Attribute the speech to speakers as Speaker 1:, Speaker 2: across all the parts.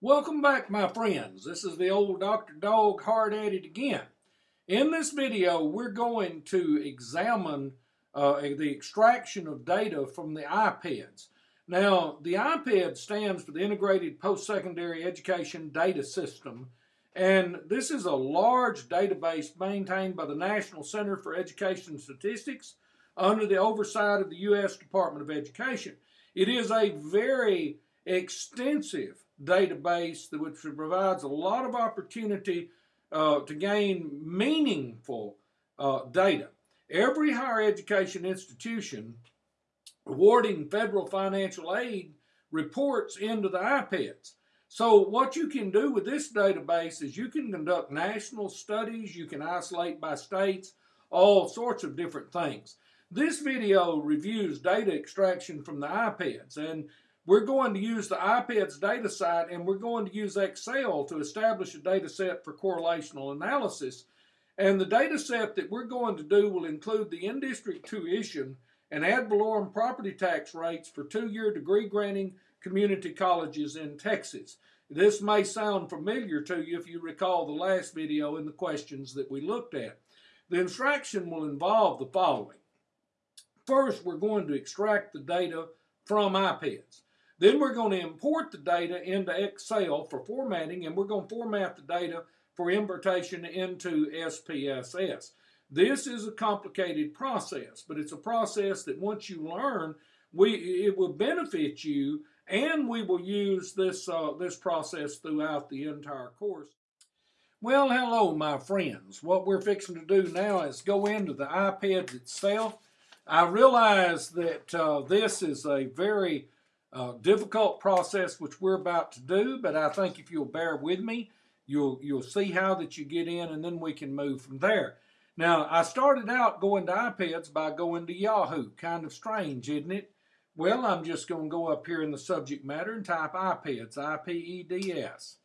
Speaker 1: Welcome back, my friends. This is the old Dr. Dog hard at it again. In this video, we're going to examine uh, the extraction of data from the IPEDS. Now, the IPED stands for the Integrated Post-Secondary Education Data System, and this is a large database maintained by the National Center for Education Statistics under the oversight of the U.S. Department of Education. It is a very extensive database which provides a lot of opportunity uh, to gain meaningful uh, data. Every higher education institution awarding federal financial aid reports into the IPEDS. So what you can do with this database is you can conduct national studies, you can isolate by states, all sorts of different things. This video reviews data extraction from the IPEDS and we're going to use the IPEDS data set and we're going to use Excel to establish a data set for correlational analysis. And the data set that we're going to do will include the in-district tuition and ad valorem property tax rates for two-year degree granting community colleges in Texas. This may sound familiar to you if you recall the last video and the questions that we looked at. The instruction will involve the following. First, we're going to extract the data from IPEDS. Then we're going to import the data into Excel for formatting, and we're going to format the data for importation into SPSS. This is a complicated process, but it's a process that once you learn, we it will benefit you, and we will use this uh, this process throughout the entire course. Well, hello, my friends. What we're fixing to do now is go into the IPED itself. I realize that uh, this is a very uh, difficult process which we're about to do, but I think if you'll bear with me, you'll you'll see how that you get in, and then we can move from there. Now, I started out going to IPEDS by going to Yahoo. Kind of strange, isn't it? Well, I'm just going to go up here in the subject matter and type IPEDS, I-P-E-D-S.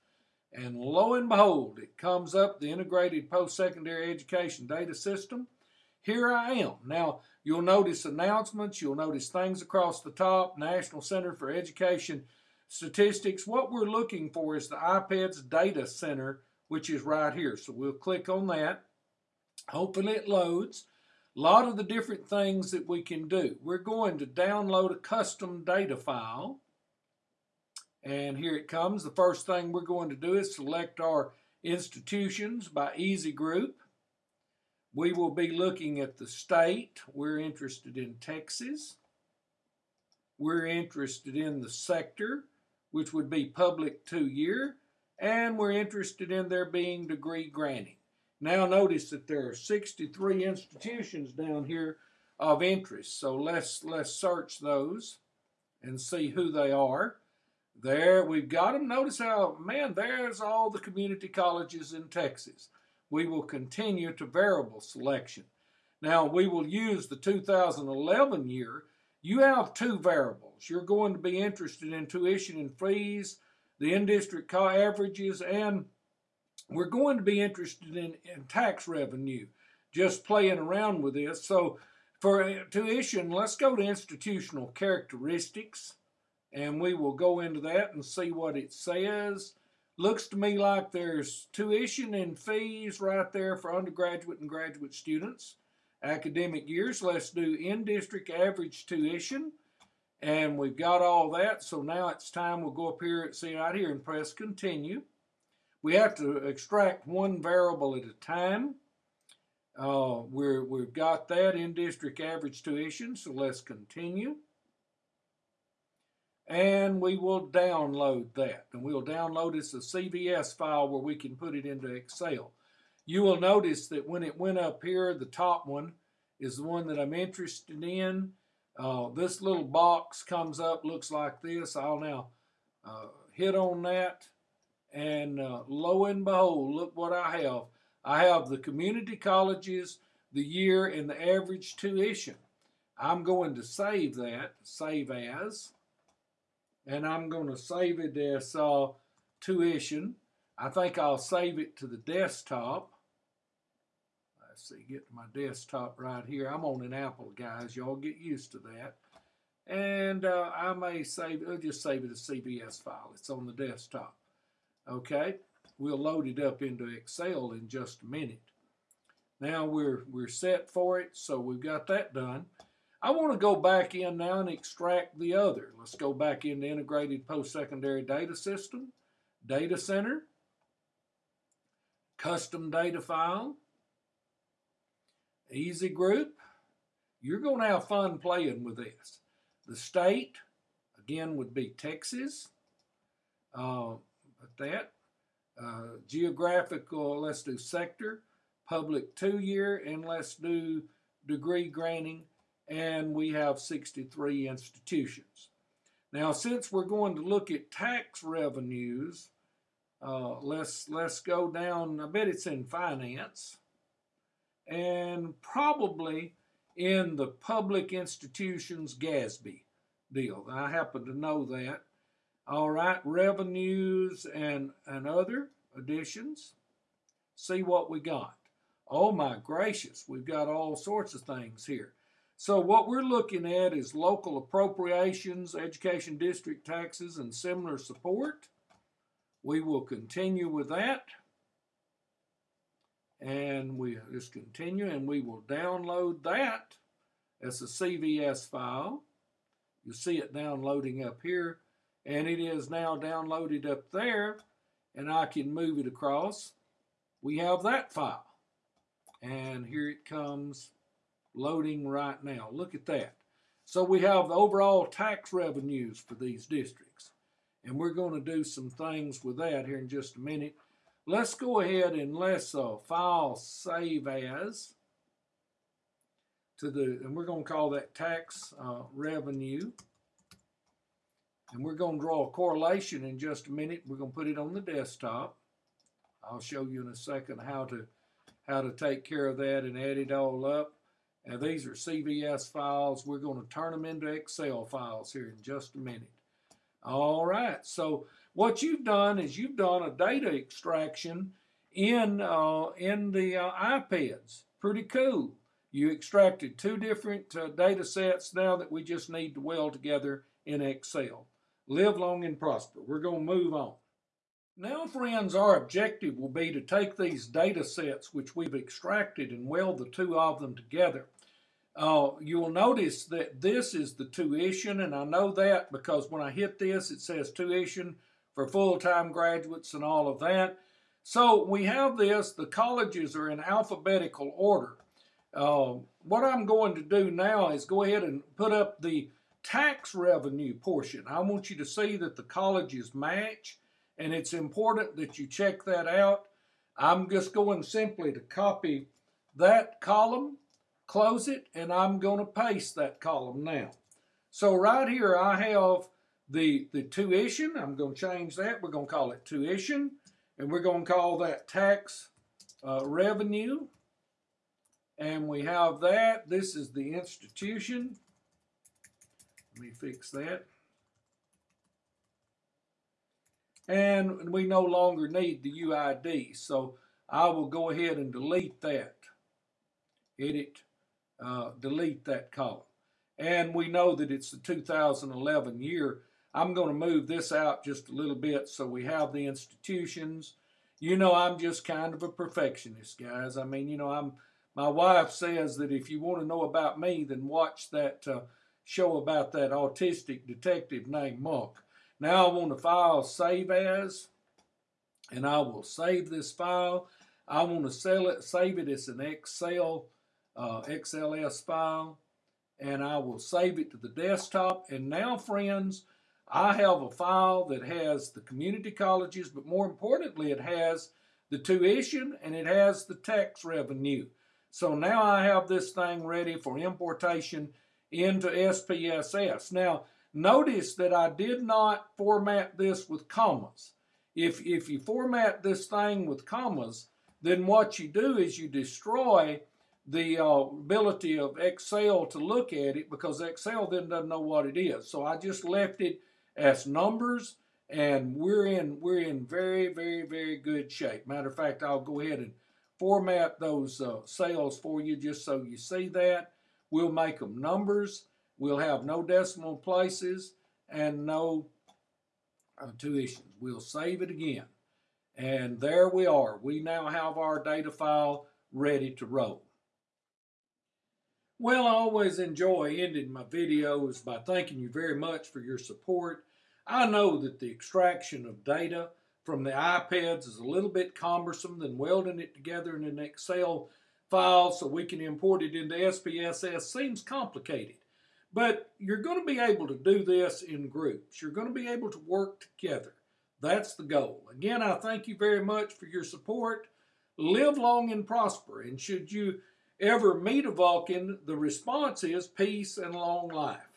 Speaker 1: And lo and behold, it comes up the Integrated Post-Secondary Education Data System. Here I am. Now, You'll notice announcements. You'll notice things across the top. National Center for Education Statistics. What we're looking for is the IPEDS Data Center, which is right here. So we'll click on that. Hopefully it loads. A lot of the different things that we can do. We're going to download a custom data file. And here it comes. The first thing we're going to do is select our institutions by EZ Group. We will be looking at the state. We're interested in Texas. We're interested in the sector, which would be public two-year. And we're interested in there being degree granting. Now notice that there are 63 institutions down here of interest. So let's, let's search those and see who they are. There, we've got them. Notice how, man, there's all the community colleges in Texas we will continue to variable selection. Now, we will use the 2011 year. You have two variables. You're going to be interested in tuition and fees, the in-district averages, and we're going to be interested in, in tax revenue, just playing around with this. So for uh, tuition, let's go to institutional characteristics, and we will go into that and see what it says. Looks to me like there's tuition and fees right there for undergraduate and graduate students. Academic years, let's do in-district average tuition. And we've got all that, so now it's time we'll go up here, and see right here, and press continue. We have to extract one variable at a time. Uh, we're, we've got that in-district average tuition, so let's continue and we will download that. And we'll download this as a CVS file where we can put it into Excel. You will notice that when it went up here, the top one is the one that I'm interested in. Uh, this little box comes up, looks like this. I'll now uh, hit on that, and uh, lo and behold, look what I have. I have the community colleges, the year, and the average tuition. I'm going to save that, save as and I'm going to save it as uh, tuition. I think I'll save it to the desktop. Let's see, get to my desktop right here. I'm on an Apple, guys. Y'all get used to that. And uh, I may save I'll just save it as CVS file. It's on the desktop. Okay, we'll load it up into Excel in just a minute. Now we're, we're set for it, so we've got that done. I want to go back in now and extract the other. Let's go back into Integrated Post-Secondary Data System, Data Center, Custom Data File, EZ Group. You're going to have fun playing with this. The state, again, would be Texas. Uh, that. Uh, geographical, let's do sector, public two-year, and let's do degree granting, and we have 63 institutions. Now, since we're going to look at tax revenues, uh, let's let's go down. I bet it's in finance, and probably in the public institutions GASB deal. I happen to know that. All right, revenues and, and other additions. See what we got. Oh my gracious, we've got all sorts of things here. So what we're looking at is local appropriations, education district taxes, and similar support. We will continue with that. And we just continue and we will download that as a CVS file. You see it downloading up here and it is now downloaded up there and I can move it across. We have that file and here it comes loading right now. Look at that. So we have the overall tax revenues for these districts and we're going to do some things with that here in just a minute. Let's go ahead and let's uh, file save as to the, and we're going to call that tax uh, revenue. And we're going to draw a correlation in just a minute. We're going to put it on the desktop. I'll show you in a second how to how to take care of that and add it all up. Now these are CVS files. We're going to turn them into Excel files here in just a minute. All right, so what you've done is you've done a data extraction in, uh, in the uh, IPEDS. Pretty cool. You extracted two different uh, data sets now that we just need to weld together in Excel. Live long and prosper. We're going to move on. Now, friends, our objective will be to take these data sets which we've extracted and weld the two of them together. Uh, you'll notice that this is the tuition, and I know that because when I hit this, it says tuition for full-time graduates and all of that. So we have this, the colleges are in alphabetical order. Uh, what I'm going to do now is go ahead and put up the tax revenue portion. I want you to see that the colleges match, and it's important that you check that out. I'm just going simply to copy that column close it, and I'm going to paste that column now. So right here I have the, the tuition. I'm going to change that. We're going to call it tuition, and we're going to call that tax uh, revenue. And we have that. This is the institution. Let me fix that. And we no longer need the UID, so I will go ahead and delete that. Edit uh, delete that column. And we know that it's the 2011 year. I'm going to move this out just a little bit so we have the institutions. You know, I'm just kind of a perfectionist, guys. I mean, you know, I'm. My wife says that if you want to know about me, then watch that uh, show about that autistic detective named Monk. Now I want to file save as, and I will save this file. I want to sell it, save it as an Excel uh, XLS file and I will save it to the desktop. And now, friends, I have a file that has the community colleges, but more importantly, it has the tuition and it has the tax revenue. So now I have this thing ready for importation into SPSS. Now, notice that I did not format this with commas. If, if you format this thing with commas, then what you do is you destroy the uh, ability of Excel to look at it because Excel then doesn't know what it is. So I just left it as numbers and we're in we're in very very very good shape. Matter of fact, I'll go ahead and format those uh, cells for you just so you see that. We'll make them numbers. We'll have no decimal places and no uh, tuition. We'll save it again. And there we are. We now have our data file ready to roll. Well, I always enjoy ending my videos by thanking you very much for your support. I know that the extraction of data from the IPEDS is a little bit cumbersome than welding it together in an Excel file so we can import it into SPSS seems complicated. But you're going to be able to do this in groups. You're going to be able to work together. That's the goal. Again, I thank you very much for your support. Live long and prosper. And should you ever meet a Vulcan, the response is peace and long life.